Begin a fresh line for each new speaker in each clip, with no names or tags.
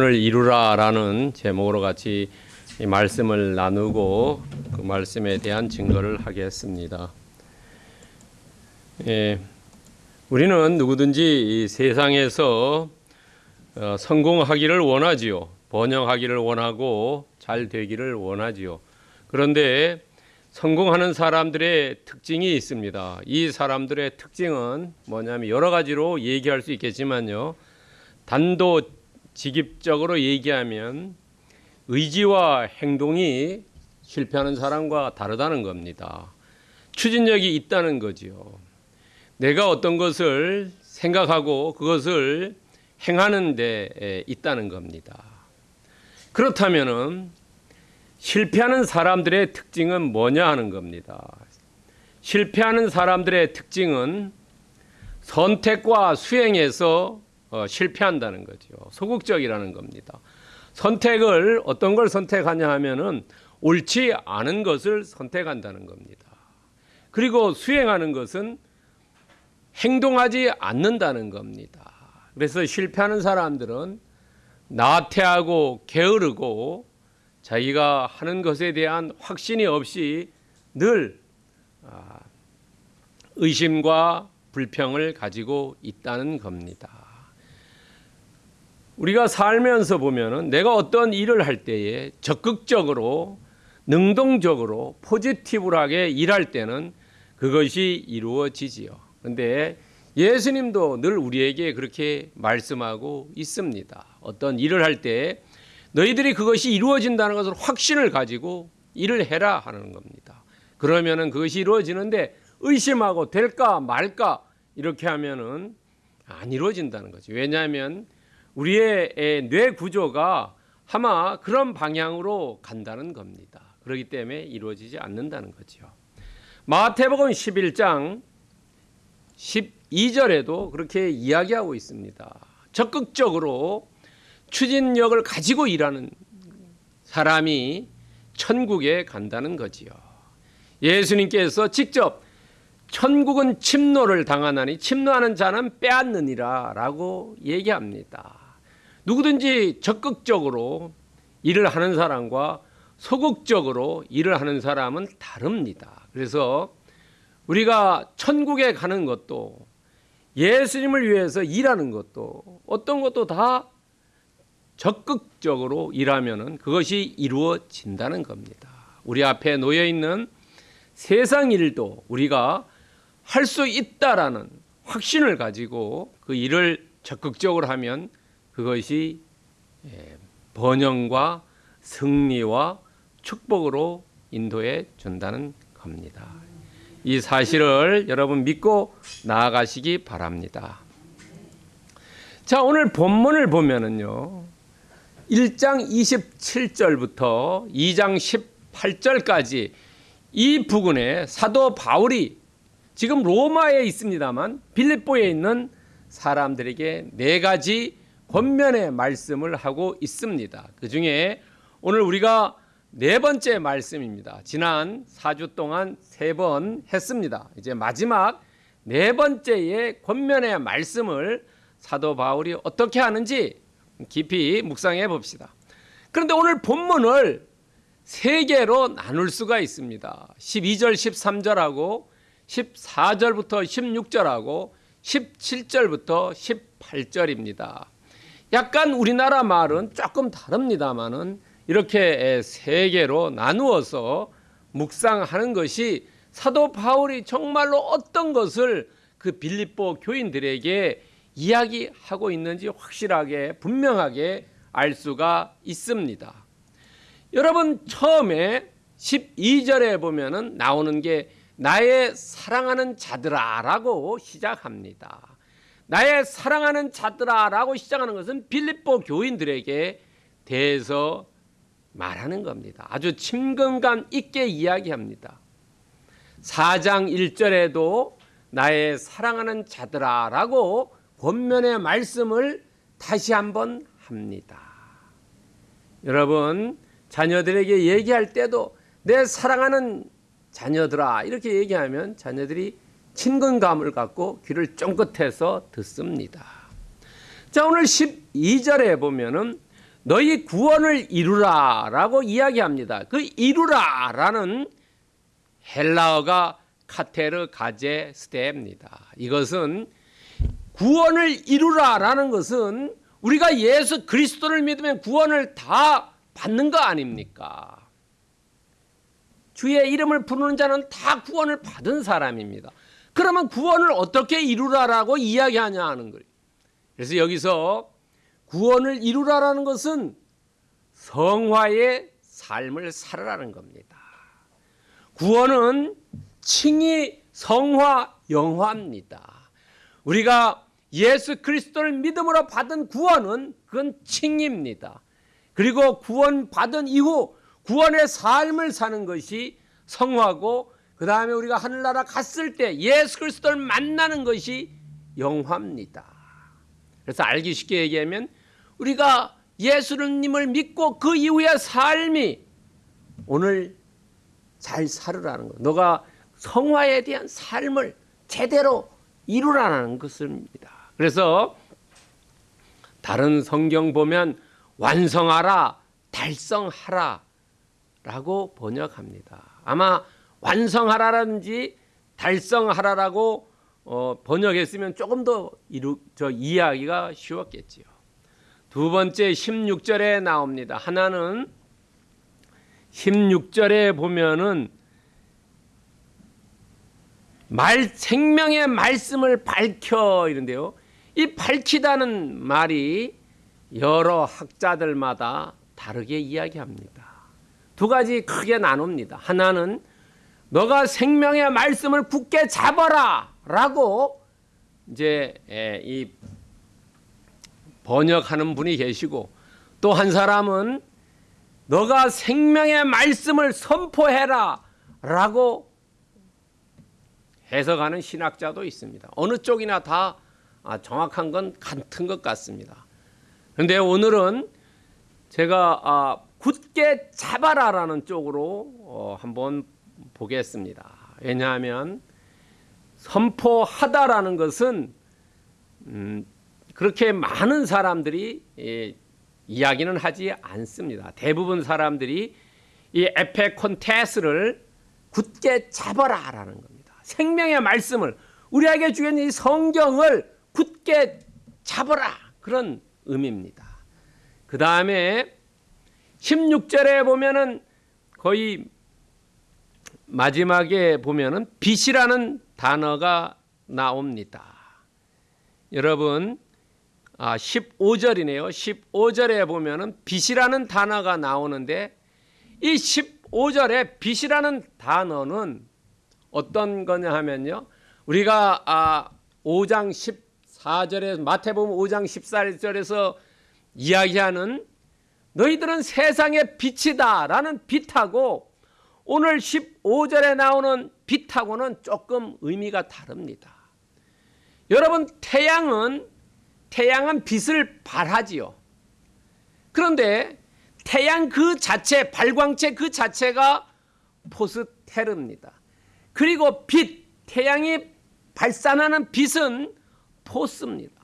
을 이루라라는 제목으로 같이 이 말씀을 나누고 그 말씀에 대한 증거를 하겠습니다. 예, 우리는 누구든지 이 세상에서 어, 성공하기를 원하지요. 번영하기를 원하고 잘 되기를 원하지요. 그런데 성공하는 사람들의 특징이 있습니다. 이 사람들의 특징은 뭐냐면 여러 가지로 얘기할 수 있겠지만요. 단도 직입적으로 얘기하면 의지와 행동이 실패하는 사람과 다르다는 겁니다. 추진력이 있다는 거지요. 내가 어떤 것을 생각하고 그것을 행하는 데 있다는 겁니다. 그렇다면은 실패하는 사람들의 특징은 뭐냐 하는 겁니다. 실패하는 사람들의 특징은 선택과 수행에서 어, 실패한다는 거죠. 소극적이라는 겁니다. 선택을 어떤 걸 선택하냐 하면은 옳지 않은 것을 선택한다는 겁니다. 그리고 수행하는 것은 행동하지 않는다는 겁니다. 그래서 실패하는 사람들은 나태하고 게으르고 자기가 하는 것에 대한 확신이 없이 늘 아, 의심과 불평을 가지고 있다는 겁니다. 우리가 살면서 보면은 내가 어떤 일을 할 때에 적극적으로 능동적으로 포지티브하게 일할 때는 그것이 이루어지지요. 근데 예수님도 늘 우리에게 그렇게 말씀하고 있습니다. 어떤 일을 할 때 너희들이 그것이 이루어진다는 것을 확신을 가지고 일을 해라 하는 겁니다. 그러면은 그것이 이루어지는데 의심하고 될까 말까 이렇게 하면은 안 이루어진다는 거죠. 왜냐하면 우리의 뇌 구조가 아마 그런 방향으로 간다는 겁니다. 그렇기 때문에 이루어지지 않는다는 거죠. 마태복음 11장 12절에도 그렇게 이야기하고 있습니다. 적극적으로 추진력을 가지고 일하는 사람이 천국에 간다는 거지요. 예수님께서 직접 천국은 침노를 당하나니 침노하는 자는 빼앗느니라 라고 얘기합니다. 누구든지 적극적으로 일을 하는 사람과 소극적으로 일을 하는 사람은 다릅니다. 그래서 우리가 천국에 가는 것도 예수님을 위해서 일하는 것도 어떤 것도 다 적극적으로 일하면은 그것이 이루어진다는 겁니다. 우리 앞에 놓여 있는 세상 일도 우리가 할 수 있다라는 확신을 가지고 그 일을 적극적으로 하면 그것이 예, 번영과 승리와 축복으로 인도해 준다는 겁니다. 이 사실을 여러분 믿고 나아가시기 바랍니다. 자, 오늘 본문을 보면은요. 1장 27절부터 2장 18절까지 이 부근에 사도 바울이 지금 로마에 있습니다만 빌립보에 있는 사람들에게 네 가지 권면의 말씀을 하고 있습니다. 그 중에 오늘 우리가 네 번째 말씀입니다. 지난 4주 동안 세 번 했습니다. 이제 마지막 네 번째의 권면의 말씀을 사도 바울이 어떻게 하는지 깊이 묵상해 봅시다. 그런데 오늘 본문을 세 개로 나눌 수가 있습니다. 12절, 13절하고 14절부터 16절하고 17절부터 18절입니다. 약간 우리나라 말은 조금 다릅니다만은 이렇게 세 개로 나누어서 묵상하는 것이 사도 바울이 정말로 어떤 것을 그 빌립보 교인들에게 이야기하고 있는지 확실하게 분명하게 알 수가 있습니다. 여러분 처음에 12절에 보면은 나오는 게 나의 사랑하는 자들아라고 시작합니다. 나의 사랑하는 자들아 라고 시작하는 것은 빌립보 교인들에게 대해서 말하는 겁니다. 아주 친근감 있게 이야기합니다. 4장 1절에도 나의 사랑하는 자들아 라고 권면의 말씀을 다시 한번 합니다. 여러분 자녀들에게 얘기할 때도 내 사랑하는 자녀들아 이렇게 얘기하면 자녀들이 친근감을 갖고 귀를 쫑긋해서 듣습니다. 자, 오늘 12절에 보면은 너희 구원을 이루라 라고 이야기합니다. 그 이루라 라는 헬라어가 카테르 가제 스테입니다. 이것은 구원을 이루라 라는 것은 우리가 예수 그리스도를 믿으면 구원을 다 받는 거 아닙니까? 주의 이름을 부르는 자는 다 구원을 받은 사람입니다. 그러면 구원을 어떻게 이루라라고 이야기하냐 하는 거예요. 그래서 여기서 구원을 이루라라는 것은 성화의 삶을 살아라는 겁니다. 구원은 칭이 성화 영화입니다. 우리가 예수 그리스도를 믿음으로 받은 구원은 그건 칭입니다. 그리고 구원 받은 이후 구원의 삶을 사는 것이 성화고 그 다음에 우리가 하늘나라 갔을 때 예수 그리스도를 만나는 것이 영화입니다. 그래서 알기 쉽게 얘기하면 우리가 예수님을 믿고 그 이후의 삶이 오늘 잘 살으라는 거. 너가 성화에 대한 삶을 제대로 이루라는 것입니다. 그래서 다른 성경 보면 완성하라, 달성하라 라고 번역합니다. 아마 완성하라라든지 달성하라라고 어, 번역했으면 조금 더 이루, 저 이해하기가 쉬웠겠지요. 두 번째 16절에 나옵니다. 하나는 16절에 보면은 말 생명의 말씀을 밝혀 이런데요. 이 밝히다는 말이 여러 학자들마다 다르게 이야기합니다. 두 가지 크게 나눕니다. 하나는 너가 생명의 말씀을 굳게 잡아라 라고 이제 이 번역하는 분이 계시고 또 한 사람은 너가 생명의 말씀을 선포해라 라고 해석하는 신학자도 있습니다. 어느 쪽이나 다 아, 정확한 건 같은 것 같습니다. 그런데 오늘은 제가 아, 굳게 잡아라라는 쪽으로 어, 한번 보겠습니다. 왜냐하면 선포하다라는 것은 음, 그렇게 많은 사람들이 예, 이야기는 하지 않습니다. 대부분 사람들이 이 에페 콘테스를 굳게 잡아라라는 겁니다. 생명의 말씀을 우리에게 주인 이 성경을 굳게 잡아라 그런 의미입니다. 그 다음에 16절에 보면은 거의 마지막에 보면은 빛이라는 단어가 나옵니다. 여러분 아 15절이네요. 15절에 보면은 빛이라는 단어가 나오는데 이 15절에 빛이라는 단어는 어떤 거냐 하면요. 우리가 아 5장 14절에 마태복음 5장 14절에서 이야기하는 너희들은 세상의 빛이다라는 빛하고 오늘 15절에 나오는 빛하고는 조금 의미가 다릅니다. 여러분 태양은 태양은 빛을 발하지요. 그런데 태양 그 자체 발광체 그 자체가 포스테르입니다. 그리고 빛 태양이 발산하는 빛은 포스입니다.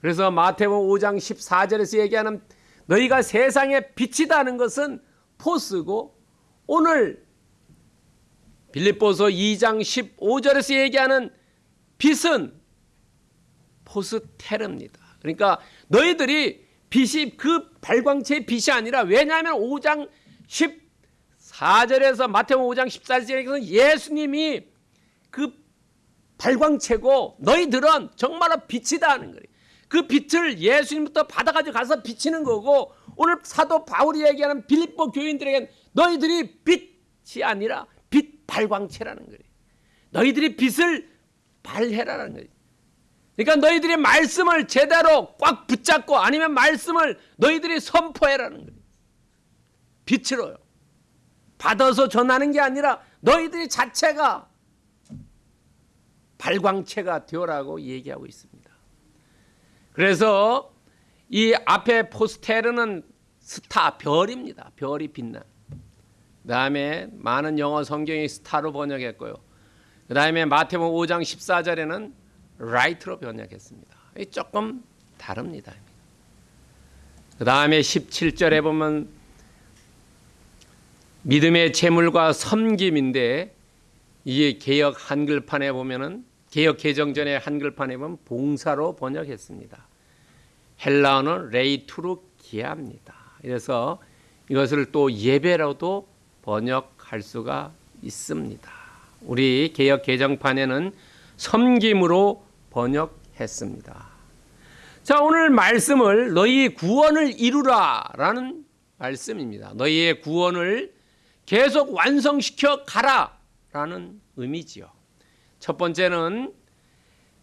그래서 마태복음 5장 14절에서 얘기하는 너희가 세상의 빛이다는 것은 포스고 오늘 빌립보서 2장 15절에서 얘기하는 빛은 포스테르입니다. 그러니까 너희들이 빛이 그 발광체의 빛이 아니라 왜냐하면 5장 14절에서 마태복음 5장 14절에서 예수님이 그 발광체고 너희들은 정말로 빛이다 하는 거예요. 그 빛을 예수님부터 받아가지고 가서 비치는 거고 오늘 사도 바울이 얘기하는 빌립보 교인들에게 너희들이 빛이 아니라 빛 발광체라는 거예요. 너희들이 빛을 발해라는 거예요. 그러니까 너희들이 말씀을 제대로 꽉 붙잡고 아니면 말씀을 너희들이 선포해라는 거예요. 빛으로요. 받아서 전하는 게 아니라 너희들이 자체가 발광체가 되어라고 얘기하고 있습니다. 그래서 이 앞에 포스테르는 스타 별입니다. 별이 빛난. 그 다음에 많은 영어 성경이 star로 번역했고요. 그 다음에 마태복음 5장 14절에는 light로 번역했습니다. 조금 다릅니다. 그 다음에 17절에 보면 믿음의 제물과 섬김인데 이게 개혁 한글판에 보면은 개혁 개정전의 한글판에 보면 봉사로 번역했습니다. 헬라어는 λειτουργία입니다. 그래서 이것을 또 예배로도 번역할 수가 있습니다. 우리 개혁 개정판에는 섬김으로 번역했습니다. 자, 오늘 말씀을 너희 구원을 이루라 라는 말씀입니다. 너희의 구원을 계속 완성시켜 가라 라는 의미지요. 첫 번째는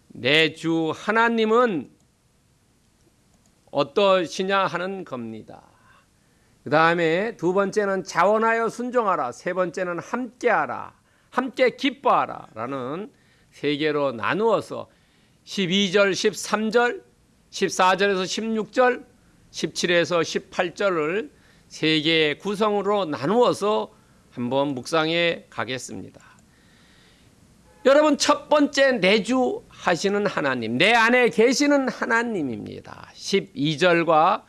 내 주 하나님은 어떠시냐 하는 겁니다. 그 다음에 두 번째는 자원하여 순종하라. 세 번째는 함께하라. 함께 기뻐하라. 라는 세 개로 나누어서 12절, 13절, 14절에서 16절, 17에서 18절을 세 개의 구성으로 나누어서 한번 묵상해 가겠습니다. 여러분 첫 번째 내주 하시는 하나님, 내 안에 계시는 하나님입니다. 12절과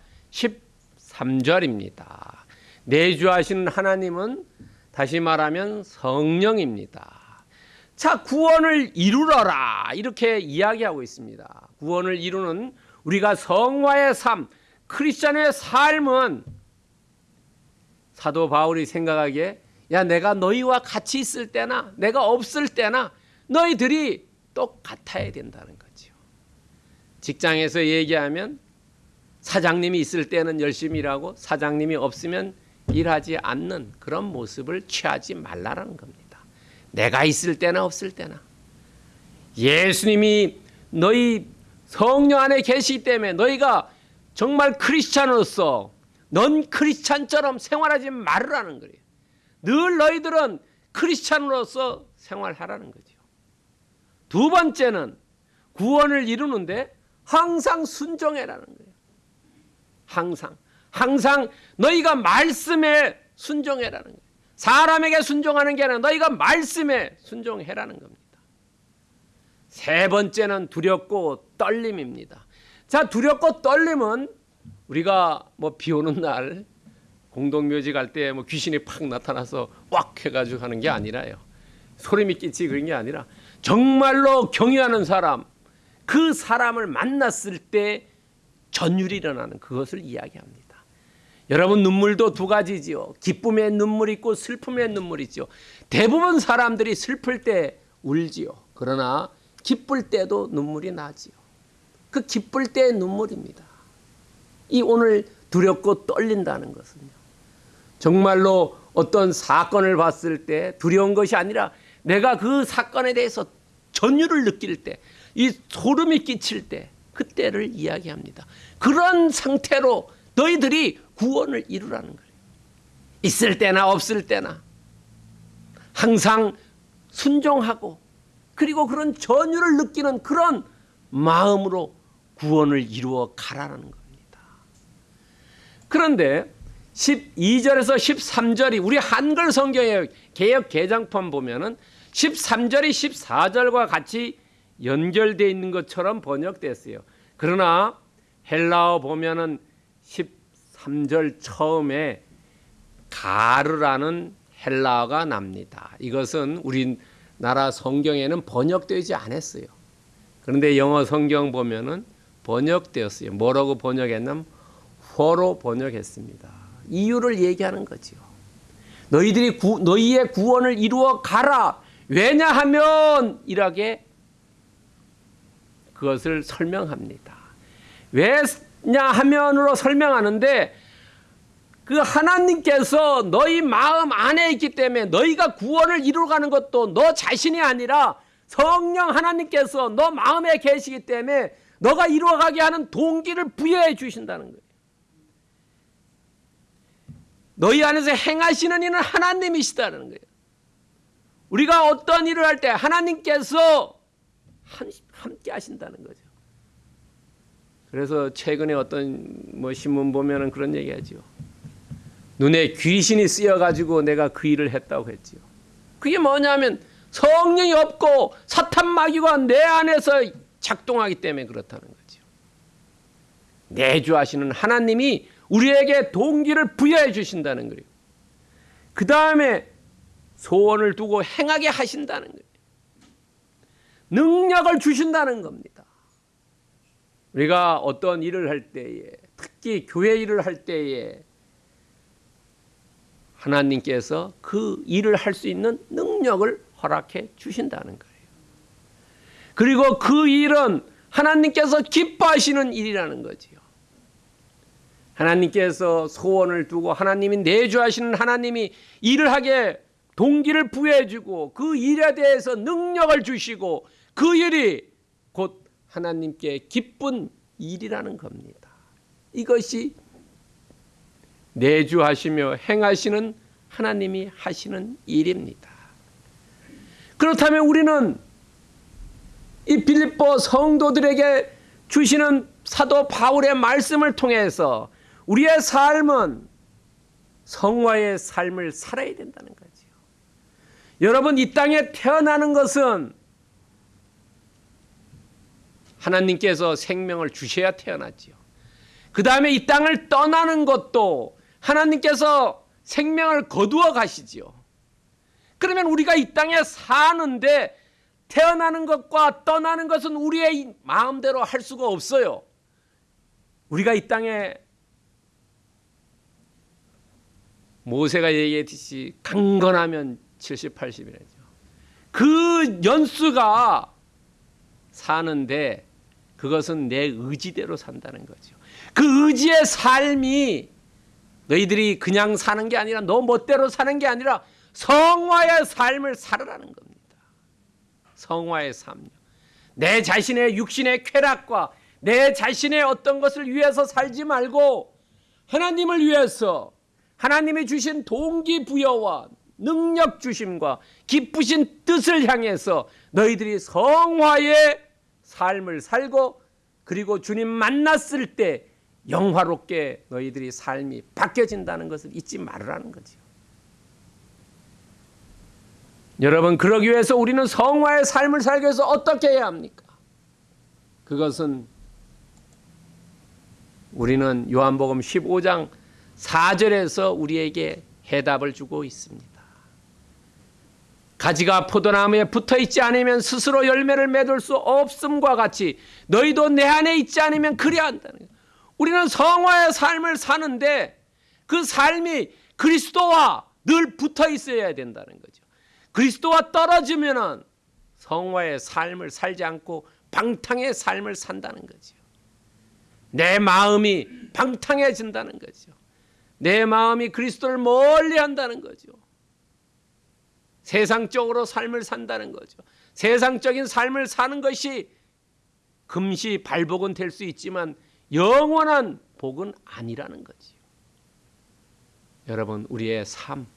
13절입니다. 내주하시는 하나님은 다시 말하면 성령입니다. 자, 구원을 이루러라. 이렇게 이야기하고 있습니다. 구원을 이루는 우리가 성화의 삶, 크리스천의 삶은 사도 바울이 생각하기에 야, 내가 너희와 같이 있을 때나 내가 없을 때나 너희들이 똑같아야 된다는 거죠. 직장에서 얘기하면 사장님이 있을 때는 열심히 일하고 사장님이 없으면 일하지 않는 그런 모습을 취하지 말라라는 겁니다. 내가 있을 때나 없을 때나 예수님이 너희 성령 안에 계시기 때문에 너희가 정말 크리스찬으로서 넌 크리스찬처럼 생활하지 말으라는 거예요. 늘 너희들은 크리스찬으로서 생활하라는 거죠. 두 번째는 구원을 이루는데 항상 순종해라는 거예요. 항상 항상 너희가 말씀에 순종해라는 거예요. 사람에게 순종하는 게 아니라 너희가 말씀에 순종해라는 겁니다. 세 번째는 두렵고 떨림입니다. 자, 두렵고 떨림은 우리가 뭐 비 오는 날 공동묘지 갈 때 뭐 귀신이 팍 나타나서 꽉 해가지고 하는 게 아니라요. 소름이 끼치 그런 게 아니라 정말로 경외하는 사람, 그 사람을 만났을 때 전율이 일어나는 그것을 이야기합니다. 여러분 눈물도 두 가지지요. 기쁨의 눈물 있고 슬픔의 눈물 있죠. 대부분 사람들이 슬플 때 울지요. 그러나 기쁠 때도 눈물이 나지요. 그 기쁠 때의 눈물입니다. 이 오늘 두렵고 떨린다는 것은요. 정말로 어떤 사건을 봤을 때 두려운 것이 아니라 내가 그 사건에 대해서 전율을 느낄 때, 이 소름이 끼칠 때, 그때를 이야기합니다. 그런 상태로 너희들이 구원을 이루라는 거예요. 있을 때나 없을 때나 항상 순종하고 그리고 그런 전율을 느끼는 그런 마음으로 구원을 이루어 가라는 겁니다. 그런데 12절에서 13절이 우리 한글 성경의 개혁 개장판 보면은 13절이 14절과 같이 연결되어 있는 것처럼 번역됐어요. 그러나 헬라어 보면은 13절 처음에 가르라는 헬라어가 납니다. 이것은 우리나라 성경에는 번역되지 않았어요. 그런데 영어 성경 보면은 번역되었어요. 뭐라고 번역했냐면 호로 번역했습니다. 이유를 얘기하는 거지요. 너희들이 구, 너희의 구원을 이루어 가라. 왜냐하면 이렇게 그것을 설명합니다. 왜냐 하면으로 설명하는데 그 하나님께서 너희 마음 안에 있기 때문에 너희가 구원을 이루어가는 것도 너 자신이 아니라 성령 하나님께서 너 마음에 계시기 때문에 너가 이루어가게 하는 동기를 부여해 주신다는 거예요. 너희 안에서 행하시는 이는 하나님이시다는 거예요. 우리가 어떤 일을 할 때 하나님께서 함께 하신다는 거죠. 그래서 최근에 어떤 뭐 신문 보면은 그런 얘기하죠. 눈에 귀신이 쓰여 가지고 내가 그 일을 했다고 했지요. 그게 뭐냐면 성령이 없고 사탄 마귀가 내 안에서 작동하기 때문에 그렇다는 거죠. 내주하시는 하나님이 우리에게 동기를 부여해 주신다는 거예요. 그 다음에 소원을 두고 행하게 하신다는 거예요. 능력을 주신다는 겁니다. 우리가 어떤 일을 할 때에 특히 교회 일을 할 때에 하나님께서 그 일을 할 수 있는 능력을 허락해 주신다는 거예요. 그리고 그 일은 하나님께서 기뻐하시는 일이라는 거지요. 하나님께서 소원을 두고 하나님이 내주하시는 하나님이 일을 하게 동기를 부여해 주고 그 일에 대해서 능력을 주시고 그 일이 곧 하나님께 기쁜 일이라는 겁니다. 이것이 내주하시며 행하시는 하나님이 하시는 일입니다. 그렇다면 우리는 이 빌립보 성도들에게 주시는 사도 바울의 말씀을 통해서 우리의 삶은 성화의 삶을 살아야 된다는 거지요. 여러분 이 땅에 태어나는 것은 하나님께서 생명을 주셔야 태어났지요. 그 다음에 이 땅을 떠나는 것도 하나님께서 생명을 거두어 가시지요. 그러면 우리가 이 땅에 사는데 태어나는 것과 떠나는 것은 우리의 마음대로 할 수가 없어요. 우리가 이 땅에 모세가 얘기했듯이 강건하면 70, 80이라죠. 그 연수가 사는데 그것은 내 의지대로 산다는 거죠. 그 의지의 삶이 너희들이 그냥 사는 게 아니라 너 멋대로 사는 게 아니라 성화의 삶을 살으라는 겁니다. 성화의 삶. 내 자신의 육신의 쾌락과 내 자신의 어떤 것을 위해서 살지 말고 하나님을 위해서 하나님이 주신 동기부여와 능력 주심과 기쁘신 뜻을 향해서 너희들이 성화의 삶을 살고 그리고 주님 만났을 때 영화롭게 너희들이 삶이 바뀌어진다는 것을 잊지 말으라는 거죠. 여러분 그러기 위해서 우리는 성화의 삶을 살기 위해서 어떻게 해야 합니까? 그것은 우리는 요한복음 15장 4절에서 우리에게 해답을 주고 있습니다. 가지가 포도나무에 붙어 있지 않으면 스스로 열매를 맺을 수 없음과 같이 너희도 내 안에 있지 않으면 그래야 한다는 거예요. 우리는 성화의 삶을 사는데 그 삶이 그리스도와 늘 붙어 있어야 된다는 거죠. 그리스도와 떨어지면은 성화의 삶을 살지 않고 방탕의 삶을 산다는 거죠. 내 마음이 방탕해진다는 거죠. 내 마음이 그리스도를 멀리 한다는 거죠. 세상적으로 삶을 산다는 거죠. 세상적인 삶을 사는 것이 금시 발복은 될 수 있지만 영원한 복은 아니라는 거지요. 여러분 우리의 삶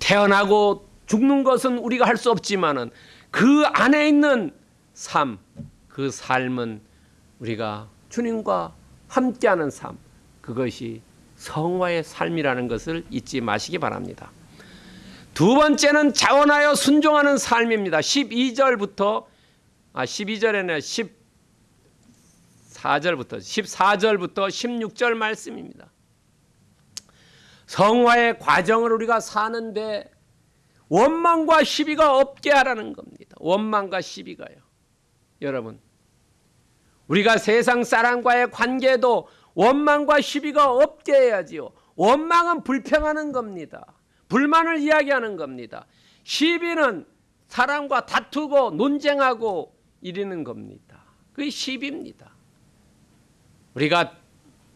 태어나고 죽는 것은 우리가 할 수 없지만은 그 안에 있는 삶, 그 삶은 우리가 주님과 함께하는 삶, 그것이 성화의 삶이라는 것을 잊지 마시기 바랍니다. 두 번째는 자원하여 순종하는 삶입니다. 12절부터 아 12절에는 14절부터 14절부터 16절 말씀입니다. 성화의 과정을 우리가 사는데 원망과 시비가 없게 하라는 겁니다. 원망과 시비가요. 여러분 우리가 세상 사람과의 관계도 원망과 시비가 없게 해야지요. 원망은 불평하는 겁니다. 불만을 이야기하는 겁니다. 시비는 사람과 다투고 논쟁하고 이러는 겁니다. 그게 시비입니다. 우리가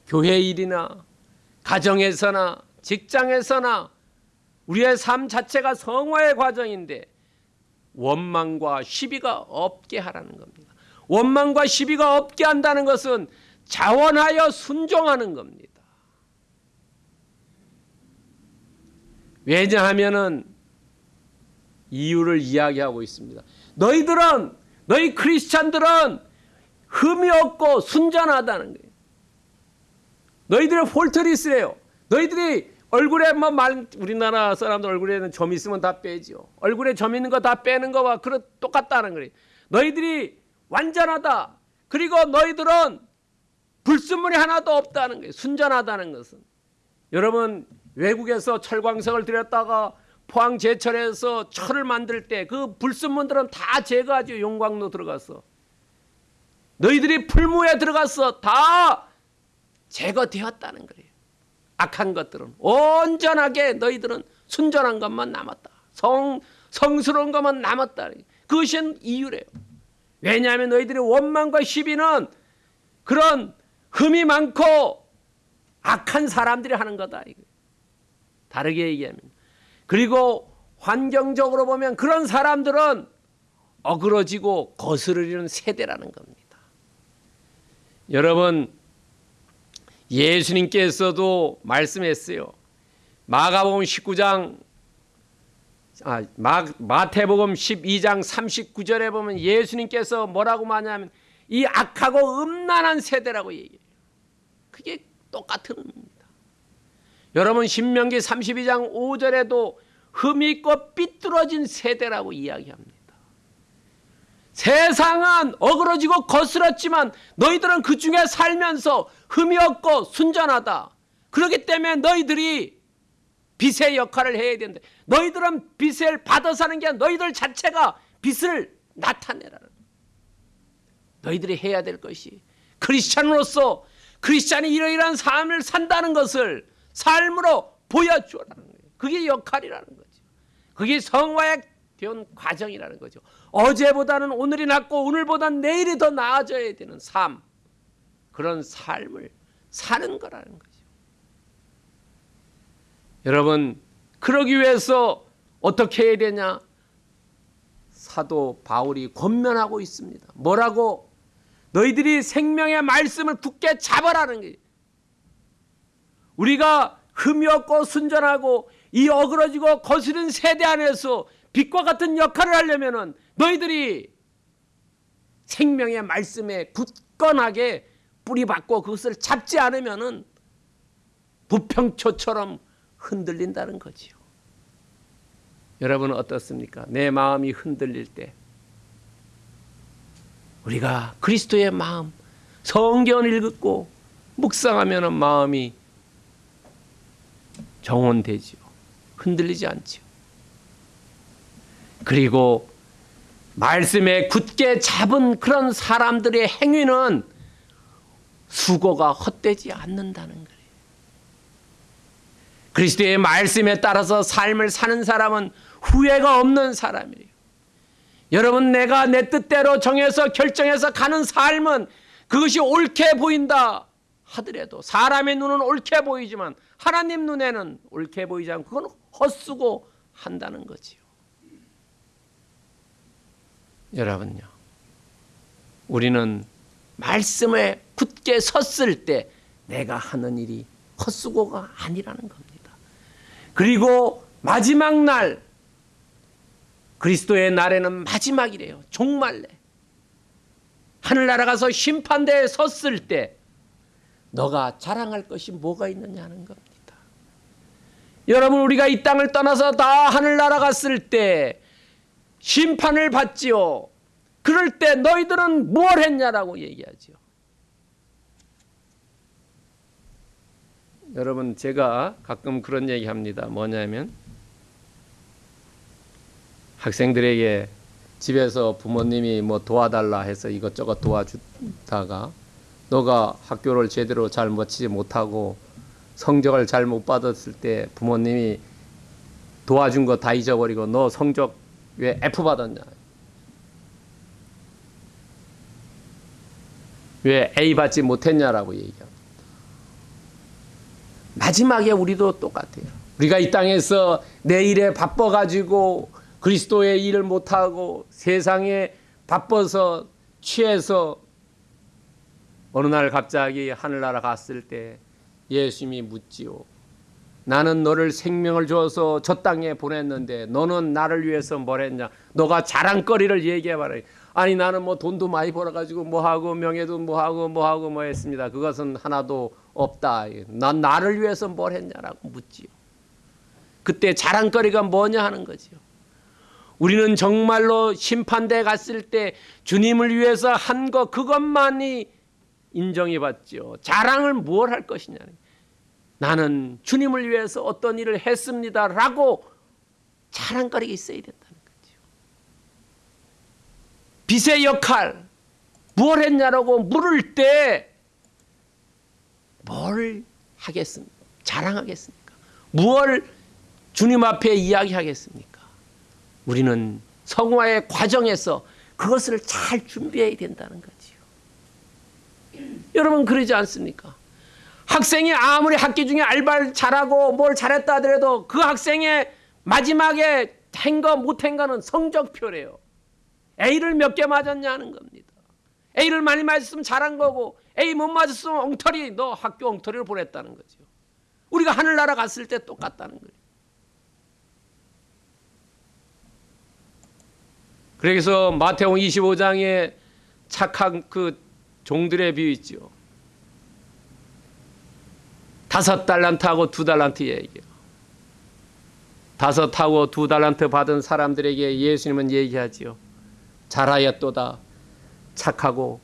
교회 일이나 가정에서나 직장에서나 우리의 삶 자체가 성화의 과정인데 원망과 시비가 없게 하라는 겁니다. 원망과 시비가 없게 한다는 것은 자원하여 순종하는 겁니다. 왜냐하면은 이유를 이야기하고 있습니다. 너희들은 너희 크리스찬들은 흠이 없고 순전하다는 거예요. 너희들의 폴트리스래요. 너희들이 얼굴에 뭐 말, 우리나라 사람들 얼굴에는 점 있으면 다 빼죠. 얼굴에 점 있는 거 다 빼는 거와 그렇 똑같다는 거예요. 너희들이 완전하다. 그리고 너희들은 불순물이 하나도 없다는 거예요. 순전하다는 것은. 여러분 외국에서 철광석을 들였다가 포항 제철에서 철을 만들 때 그 불순물들은 다 제거하죠. 용광로 들어가서. 너희들이 풀무에 들어가서 다 제거되었다는 거예요. 악한 것들은 온전하게 너희들은 순전한 것만 남았다. 성 성스러운 것만 남았다. 그것이 이유래요. 왜냐하면 너희들의 원망과 시비는 그런 흠이 많고 악한 사람들이 하는 거다. 이거. 다르게 얘기하면 그리고 환경적으로 보면 그런 사람들은 어그러지고 거스르리는 세대라는 겁니다. 여러분 예수님께서도 말씀했어요. 마가복음 19장 아, 마, 마태복음 12장 39절에 보면 예수님께서 뭐라고 말하냐면 이 악하고 음란한 세대라고 얘기해요. 그게 똑같은. 여러분 신명기 32장 5절에도 흠이 있고 삐뚤어진 세대라고 이야기합니다. 세상은 어그러지고 거스렸지만 너희들은 그 중에 살면서 흠이 없고 순전하다. 그렇기 때문에 너희들이 빛의 역할을 해야 된다. 너희들은 빛을 받아 사는 게 아니라 너희들 자체가 빛을 나타내라는. 너희들이 해야 될 것이 크리스찬으로서 크리스찬이 이러이러한 삶을 산다는 것을 삶으로 보여주라는 거예요. 그게 역할이라는 거죠. 그게 성화의 된 과정이라는 거죠. 어제보다는 오늘이 낫고 오늘보다는 내일이 더 나아져야 되는 삶. 그런 삶을 사는 거라는 거죠. 여러분, 그러기 위해서 어떻게 해야 되냐? 사도 바울이 권면하고 있습니다. 뭐라고? 너희들이 생명의 말씀을 굳게 잡아라는 거예요. 우리가 흠이 없고 순전하고 이 어그러지고 거스른 세대 안에서 빛과 같은 역할을 하려면은 너희들이 생명의 말씀에 굳건하게 뿌리박고 그것을 잡지 않으면 은 부평초처럼 흔들린다는 거지요. 여러분은 어떻습니까? 내 마음이 흔들릴 때 우리가 그리스도의 마음 성경을 읽고 묵상하면 마음이 정원되지요. 흔들리지 않지요. 그리고 말씀에 굳게 잡은 그런 사람들의 행위는 수고가 헛되지 않는다는 거예요. 그리스도의 말씀에 따라서 삶을 사는 사람은 후회가 없는 사람이에요. 여러분 내가 내 뜻대로 정해서 결정해서 가는 삶은 그것이 옳게 보인다 하더라도 사람의 눈은 옳게 보이지만 하나님 눈에는 옳게 보이지 않고 그건 헛수고 한다는 거지요. 여러분요. 우리는 말씀에 굳게 섰을 때 내가 하는 일이 헛수고가 아니라는 겁니다. 그리고 마지막 날 그리스도의 날에는 마지막이래요. 종말래. 하늘나라 가서 심판대에 섰을 때 너가 자랑할 것이 뭐가 있느냐는 겁니다. 여러분 우리가 이 땅을 떠나서 다 하늘나라 갔을 때 심판을 받지요. 그럴 때 너희들은 뭘 했냐라고 얘기하죠. 여러분 제가 가끔 그런 얘기합니다. 뭐냐면 학생들에게 집에서 부모님이 뭐 도와달라 해서 이것저것 도와주다가 너가 학교를 제대로 잘 마치지 못하고 성적을 잘 못 받았을 때 부모님이 도와준 거 다 잊어버리고 너 성적 왜 F 받았냐? 왜 A 받지 못했냐라고 얘기합니다. 마지막에 우리도 똑같아요. 우리가 이 땅에서 내 일에 바빠가지고 그리스도의 일을 못하고 세상에 바빠서 취해서 어느 날 갑자기 하늘나라 갔을 때 예수님이 묻지요. 나는 너를 생명을 줘서 저 땅에 보냈는데 너는 나를 위해서 뭘 했냐? 너가 자랑거리를 얘기해봐라. 아니 나는 뭐 돈도 많이 벌어가지고 뭐 하고 명예도 뭐 하고 뭐 하고 뭐 했습니다. 그것은 하나도 없다. 난 나를 위해서 뭘 했냐라고 묻지요. 그때 자랑거리가 뭐냐 하는 거지요. 우리는 정말로 심판대에 갔을 때 주님을 위해서 한 것 그것만이 인정이 받죠. 자랑을 무엇 할 것이냐. 나는 주님을 위해서 어떤 일을 했습니다라고 자랑거리가 있어야 된다는 거죠. 빛의 역할 무엇 했냐라고 물을 때 뭘 하겠습니까? 자랑하겠습니까? 무엇 주님 앞에 이야기하겠습니까? 우리는 성화의 과정에서 그것을 잘 준비해야 된다는 거지요. 여러분 그러지 않습니까? 학생이 아무리 학기 중에 알바를 잘하고 뭘 잘했다 하더라도 그 학생의 마지막에 한거 못한 거는 성적표래요. A를 몇 개 맞았냐는 겁니다. A를 많이 맞았으면 잘한 거고 A 못 맞았으면 엉터리 너 학교 엉터리를 보냈다는 거죠. 우리가 하늘나라 갔을 때 똑같다는 거예요. 그래서 마태복음 25장에 착한 그 종들의 비유 있죠. 다섯 달란트하고 두 달란트 얘기요. 다섯 하고 두 달란트 받은 사람들에게 예수님은 얘기하지요. 잘하였도다. 착하고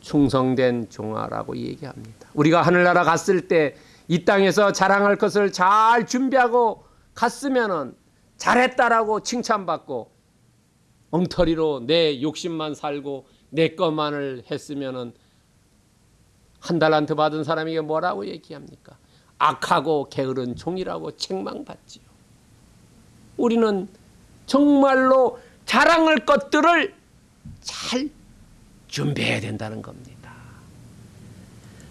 충성된 종아라고 얘기합니다. 우리가 하늘나라 갔을 때 이 땅에서 자랑할 것을 잘 준비하고 갔으면은 잘했다라고 칭찬받고 엉터리로 내 욕심만 살고 내 것만을 했으면은 한 달란트 받은 사람에게 뭐라고 얘기합니까? 악하고 게으른 종이라고 책망받지요. 우리는 정말로 자랑할 것들을 잘 준비해야 된다는 겁니다.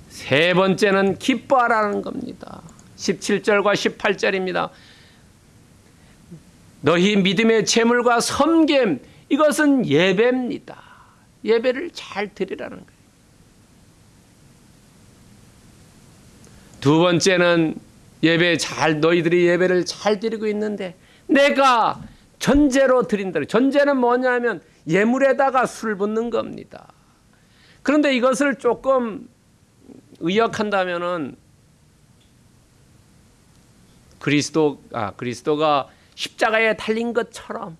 세 번째는 기뻐하라는 겁니다. 17절과 18절입니다. 너희 믿음의 재물과 섬김 이것은 예배입니다. 예배를 잘 드리라는 거예요. 두 번째는 예배 잘 너희들이 예배를 잘 드리고 있는데 내가 전제로 드린다. 전제는 뭐냐면 예물에다가 술 붓는 겁니다. 그런데 이것을 조금 의역한다면은 그리스도 아 그리스도가 십자가에 달린 것처럼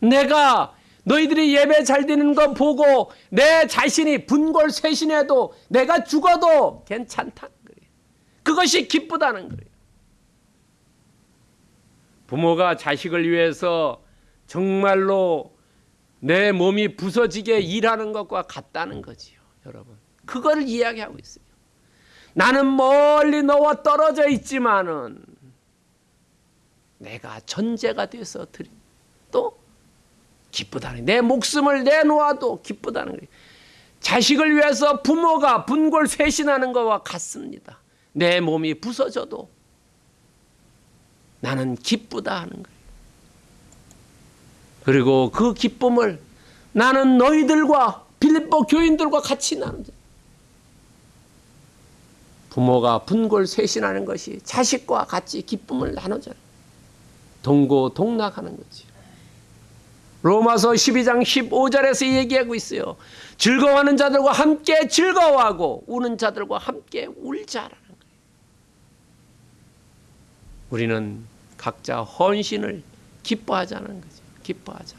내가 너희들이 예배 잘 드리는 거 보고 내 자신이 분골 쇄신해도 내가 죽어도 괜찮다는 거예요. 그것이 기쁘다는 거예요. 부모가 자식을 위해서 정말로 내 몸이 부서지게 일하는 것과 같다는 거지요, 여러분. 그걸 이야기하고 있어요. 나는 멀리 너와 떨어져 있지만은 내가 전제가 돼서 드린 또 기쁘다는 내 목숨을 내놓아도 기쁘다는 거예요. 자식을 위해서 부모가 분골 쇄신하는 것과 같습니다. 내 몸이 부서져도 나는 기쁘다 하는 거예요. 그리고 그 기쁨을 나는 너희들과 빌립보 교인들과 같이 나누자. 부모가 분골 쇄신하는 것이 자식과 같이 기쁨을 나누자. 동고 동락하는 거지. 로마서 12장 15절에서 얘기하고 있어요. 즐거워하는 자들과 함께 즐거워하고 우는 자들과 함께 울자라는 거예요. 우리는 각자 헌신을 기뻐하자는 거죠. 기뻐하자.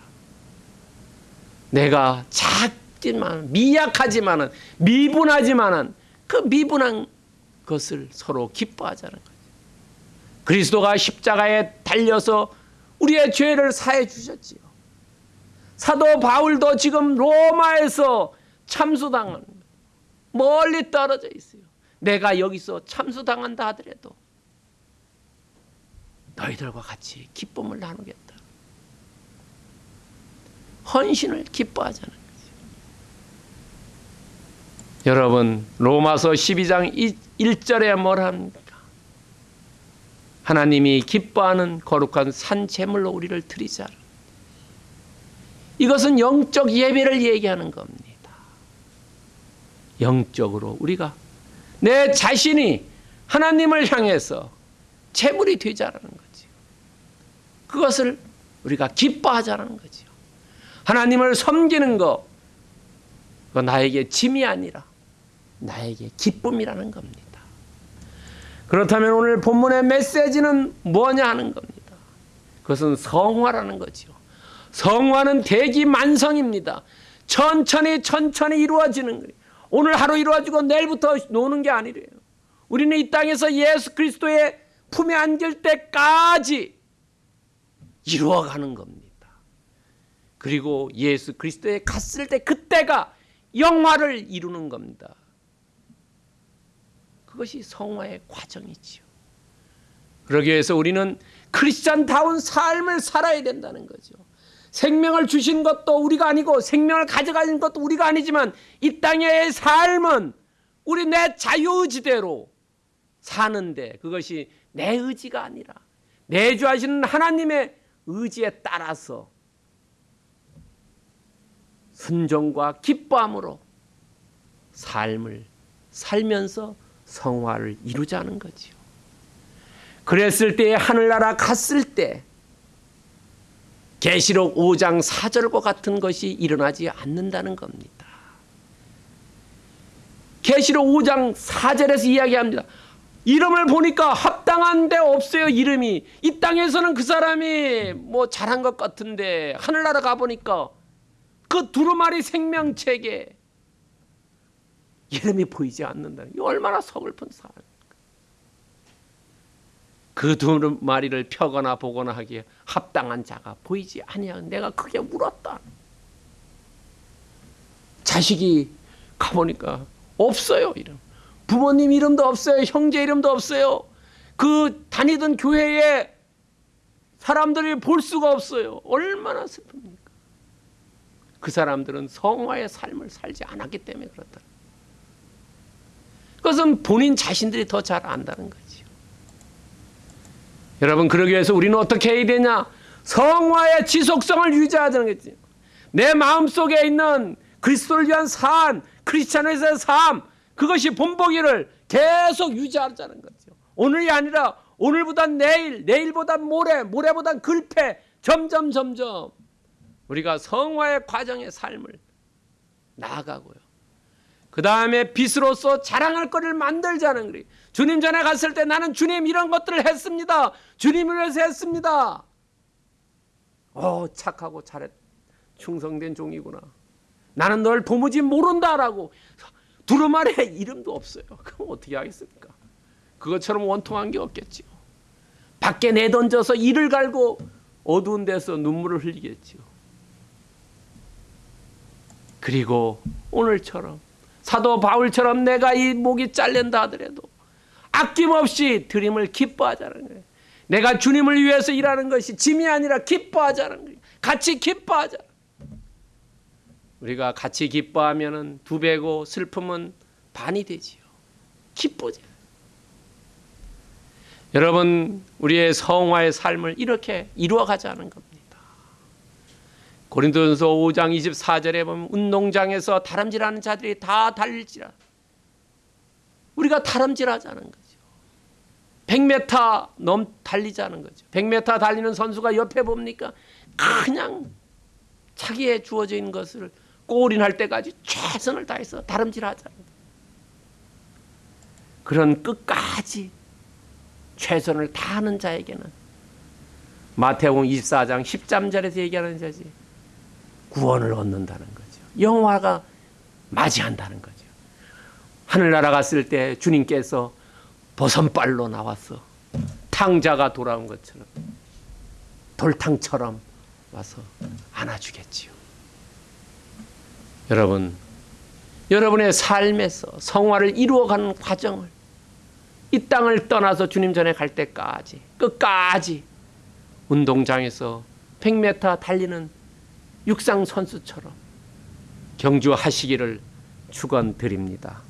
내가 작지만 미약하지만은 미분하지만은 그 미분한 것을 서로 기뻐하자는 거죠. 그리스도가 십자가에 달려서 우리의 죄를 사해 주셨지요. 사도 바울도 지금 로마에서 참수당한 멀리 떨어져 있어요. 내가 여기서 참수당한다 하더라도 너희들과 같이 기쁨을 나누겠다. 헌신을 기뻐하자는 거죠. 여러분 로마서 12장 1절에 뭐라 합니까? 하나님이 기뻐하는 거룩한 산 제물로 우리를 드리자. 이것은 영적 예배를 얘기하는 겁니다. 영적으로 우리가 내 자신이 하나님을 향해서 제물이 되자라는 거지. 그것을 우리가 기뻐하자는 거지. 하나님을 섬기는 거, 그 나에게 짐이 아니라 나에게 기쁨이라는 겁니다. 그렇다면 오늘 본문의 메시지는 뭐냐 하는 겁니다. 그것은 성화라는 거죠. 성화는 대기 만성입니다. 천천히 천천히 이루어지는 거예요. 오늘 하루 이루어지고 내일부터 노는 게 아니래요. 우리는 이 땅에서 예수 그리스도의 품에 안길 때까지 이루어가는 겁니다. 그리고 예수 그리스도에 갔을 때 그때가 영화를 이루는 겁니다. 그것이 성화의 과정이지요. 그러기 위해서 우리는 크리스찬다운 삶을 살아야 된다는 거죠. 생명을 주신 것도 우리가 아니고 생명을 가져가는 것도 우리가 아니지만 이 땅의 삶은 우리 내 자유의지대로 사는데 그것이 내 의지가 아니라 내주하시는 하나님의 의지에 따라서 순종과 기뻐함으로 삶을 살면서 성화를 이루자는 거지요. 그랬을 때 하늘나라 갔을 때 계시록 5장 4절과 같은 것이 일어나지 않는다는 겁니다. 계시록 5장 4절에서 이야기합니다. 이름을 보니까 합당한 데 없어요 이름이 이 땅에서는 그 사람이 뭐 잘한 것 같은데 하늘나라 가보니까 그 두루마리 생명책에 이름이 보이지 않는다. 이 얼마나 서글픈 사람. 그 두루마리를 펴거나 보거나 하기에 합당한 자가 보이지 아니야. 내가 크게 울었다. 자식이 가보니까 없어요 이름. 부모님 이름도 없어요. 형제 이름도 없어요. 그 다니던 교회에 사람들이 볼 수가 없어요. 얼마나 슬픕니까? 그 사람들은 성화의 삶을 살지 않았기 때문에 그렇다. 그것은 본인 자신들이 더 잘 안다는 거지요. 여러분 그러기 위해서 우리는 어떻게 해야 되냐? 성화의 지속성을 유지하자는 거지. 내 마음속에 있는 그리스도를 위한 삶, 크리스천에서의 삶, 그것이 본보기를 계속 유지하자는 거죠. 오늘이 아니라 오늘보다 내일, 내일보다 모레, 모레보다 글패, 점점 점점 우리가 성화의 과정의 삶을 나아가고요. 그 다음에 빛으로서 자랑할 것을 만들자는 거예요. 주님 전에 갔을 때 나는 주님 이런 것들을 했습니다. 주님을 위해서 했습니다. 어 착하고 잘했 충성된 종이구나. 나는 널 도무지 모른다라고 두루마리에 이름도 없어요. 그럼 어떻게 하겠습니까? 그것처럼 원통한 게 없겠지요. 밖에 내던져서 이를 갈고 어두운 데서 눈물을 흘리겠지요. 그리고 오늘처럼 사도 바울처럼 내가 이 목이 잘린다 하더라도 아낌없이 드림을 기뻐하자는 거예요. 내가 주님을 위해서 일하는 것이 짐이 아니라 기뻐하자는 거예요. 같이 기뻐하자. 우리가 같이 기뻐하면은 두 배고 슬픔은 반이 되지요. 기쁘죠. 여러분 우리의 성화의 삶을 이렇게 이루어가자는 겁니다. 고린도전서 5장 24절에 보면 운동장에서 다람질하는 자들이 다 달릴지라. 우리가 다람질하자는 거죠. 100m 넘 달리자는 거죠. 100m 달리는 선수가 옆에 봅니까? 그냥 자기의 주어져 있는 것을 골인할 때까지 최선을 다해서 다름질하자는 거죠. 그런 끝까지 최선을 다하는 자에게는 마태복음 24장 13절에서 얘기하는 자지 구원을 얻는다는 거죠. 영화가 맞이한다는 거죠. 하늘나라 갔을 때 주님께서 버선발로 나와서 탕자가 돌아온 것처럼 돌탕처럼 와서 안아주겠지요. 여러분, 여러분의 삶에서 성화를 이루어가는 과정을 이 땅을 떠나서 주님 전에 갈 때까지 끝까지 운동장에서 100m 달리는 육상 선수처럼 경주하시기를 축원드립니다.